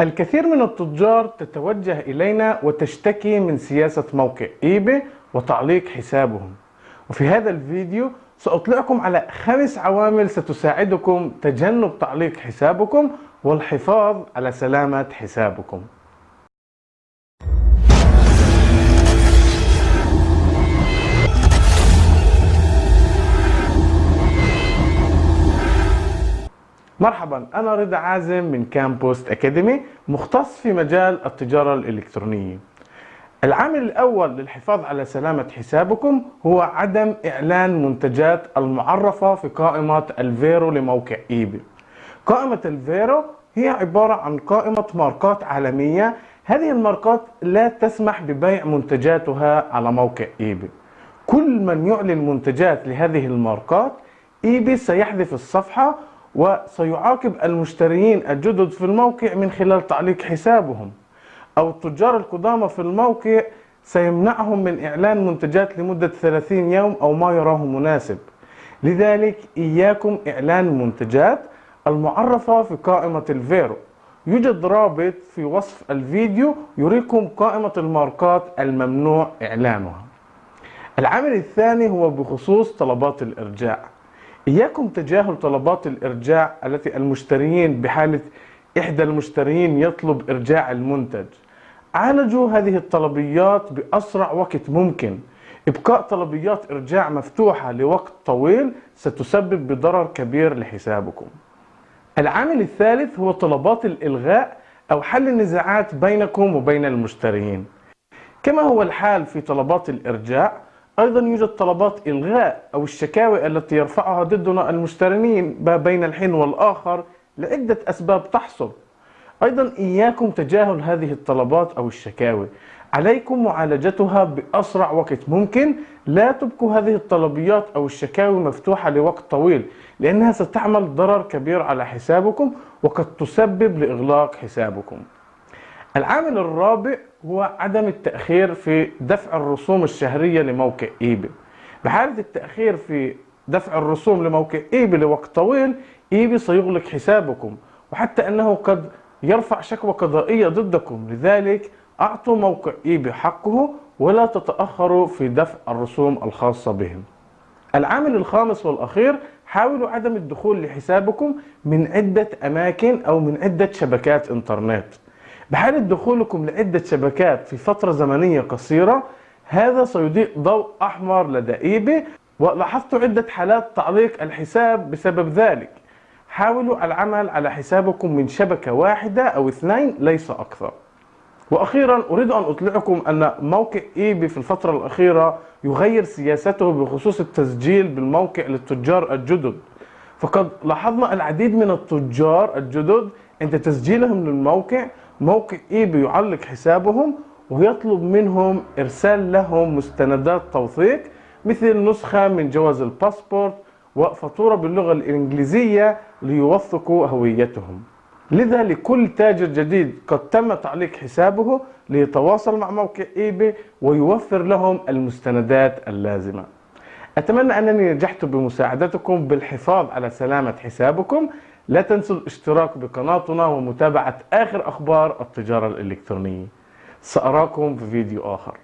الكثير من التجار تتوجه إلينا وتشتكي من سياسة موقع إيباي وتعليق حسابهم. وفي هذا الفيديو سأطلعكم على خمس عوامل ستساعدكم تجنب تعليق حسابكم والحفاظ على سلامة حسابكم. مرحبا أنا رضا عازم من كامبوست Academy مختص في مجال التجارة الإلكترونية. العامل الأول للحفاظ على سلامة حسابكم هو عدم إعلان منتجات المعرفة في قائمة ال VeRO لموقع إيباي قائمة ال VeRO هي عبارة عن قائمة ماركات عالمية. هذه الماركات لا تسمح ببيع منتجاتها على موقع إيباي كل من يعلن منتجات لهذه الماركات إيباي سيحذف الصفحة وسيعاقب المشترين الجدد في الموقع من خلال تعليق حسابهم. أو التجار القدامى في الموقع سيمنعهم من إعلان منتجات لمدة 30 يوم أو ما يراه مناسب. لذلك إياكم إعلان منتجات المعرفة في قائمة ال VeRO. يوجد رابط في وصف الفيديو يريكم قائمة الماركات الممنوع إعلانها. العامل الثاني هو بخصوص طلبات الإرجاع. إياكم تجاهل طلبات الإرجاع التي المشترين بحالة إحدى المشترين يطلب إرجاع المنتج. عالجوا هذه الطلبيات بأسرع وقت ممكن. إبقاء طلبيات إرجاع مفتوحة لوقت طويل ستسبب بضرر كبير لحسابكم. العامل الثالث هو طلبات الإلغاء أو حل النزاعات بينكم وبين المشترين كما هو الحال في طلبات الإرجاع أيضا يوجد طلبات إلغاء أو الشكاوي التي يرفعها ضدنا المشترين بين الحين والآخر لعدة أسباب تحصل. أيضا إياكم تجاهل هذه الطلبات أو الشكاوي. عليكم معالجتها بأسرع وقت ممكن. لا تبقوا هذه الطلبيات أو الشكاوي مفتوحة لوقت طويل لأنها ستعمل ضرر كبير على حسابكم وقد تسبب لإغلاق حسابكم. العامل الرابع هو عدم التأخير في دفع الرسوم الشهرية لموقع إيباي بحالة التأخير في دفع الرسوم لموقع إيباي لوقت طويل إيباي سيغلق حسابكم وحتى أنه قد يرفع شكوى قضائية ضدكم. لذلك أعطوا موقع إيباي حقه ولا تتأخروا في دفع الرسوم الخاصة بهم. العامل الخامس والأخير حاولوا عدم الدخول لحسابكم من عدة أماكن أو من عدة شبكات إنترنت. بحالة دخولكم لعدة شبكات في فترة زمنية قصيرة هذا سيضيء ضوء أحمر لدى إيباي ولاحظت عدة حالات تعليق الحساب بسبب ذلك. حاولوا العمل على حسابكم من شبكة واحدة أو اثنين ليس أكثر. وأخيرا أريد أن أطلعكم أن موقع إيباي في الفترة الأخيرة يغير سياسته بخصوص التسجيل بالموقع للتجار الجدد. فقد لاحظنا العديد من التجار الجدد عند تسجيلهم للموقع موقع ايباي يعلق حسابهم ويطلب منهم إرسال لهم مستندات توثيق مثل نسخة من جواز الباسبورت وفاتورة باللغة الإنجليزية ليوثقوا هويتهم. لذا لكل تاجر جديد قد تم تعليق حسابه ليتواصل مع موقع ايباي ويوفر لهم المستندات اللازمة. أتمنى أنني نجحت بمساعدتكم بالحفاظ على سلامة حسابكم. لا تنسوا الاشتراك بقناتنا ومتابعة آخر أخبار التجارة الإلكترونية. سأراكم في فيديو آخر.